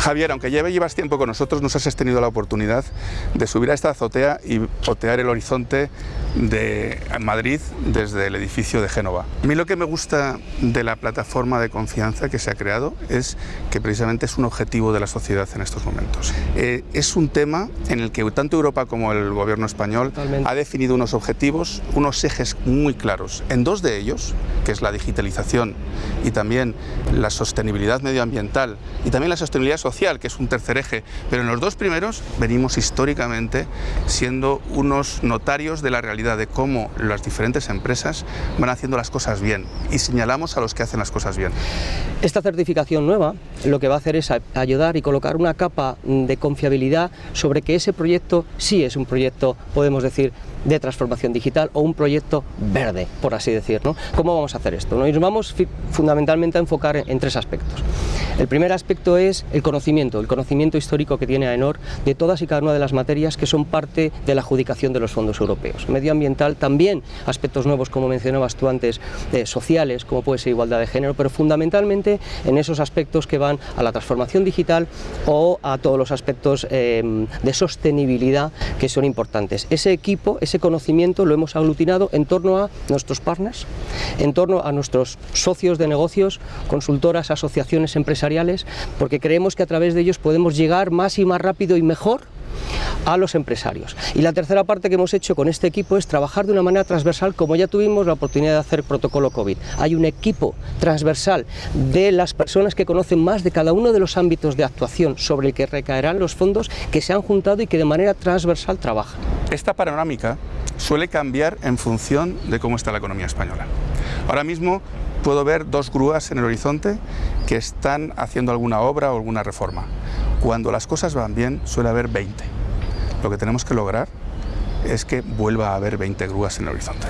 Javier, aunque ya llevas tiempo con nosotros, nos has tenido la oportunidad de subir a esta azotea y otear el horizonte de Madrid desde el edificio de Génova. A mí lo que me gusta de la plataforma de confianza que se ha creado es que precisamente es un objetivo de la sociedad en estos momentos. Eh, es un tema en el que tanto Europa como el gobierno español Totalmente. ha definido unos objetivos, unos ejes muy claros. En dos de ellos, que es la digitalización y también la sostenibilidad medioambiental y también la sostenibilidad social, que es un tercer eje, pero en los dos primeros venimos históricamente siendo unos notarios de la realidad de cómo las diferentes empresas van haciendo las cosas bien y señalamos a los que hacen las cosas bien. Esta certificación nueva lo que va a hacer es ayudar y colocar una capa de confiabilidad sobre que ese proyecto sí es un proyecto, podemos decir, de transformación digital o un proyecto verde, por así decir. ¿no? ¿Cómo vamos a hacer esto? Nos vamos fundamentalmente a enfocar en, tres aspectos. El primer aspecto es el conocimiento, el conocimiento histórico que tiene AENOR de todas y cada una de las materias que son parte de la adjudicación de los fondos europeos. Medioambiental también, aspectos nuevos como mencionabas tú antes, eh, sociales, como puede ser igualdad de género, pero fundamentalmente en esos aspectos que van a la transformación digital o a todos los aspectos eh, de sostenibilidad que son importantes. Ese equipo, ese conocimiento lo hemos aglutinado en torno a nuestros partners, en torno a nuestros socios de negocios, consultoras, asociaciones empresariales, porque creemos que a través de ellos podemos llegar más y más rápido y mejor a los empresarios. Y la tercera parte que hemos hecho con este equipo es trabajar de una manera transversal como ya tuvimos la oportunidad de hacer protocolo COVID. Hay un equipo transversal de las personas que conocen más de cada uno de los ámbitos de actuación sobre el que recaerán los fondos que se han juntado y que de manera transversal trabajan. Esta panorámica suele cambiar en función de cómo está la economía española. Ahora mismo puedo ver dos grúas en el horizonte que están haciendo alguna obra o alguna reforma. Cuando las cosas van bien suele haber 20. Lo que tenemos que lograr es que vuelva a haber 20 grúas en el horizonte.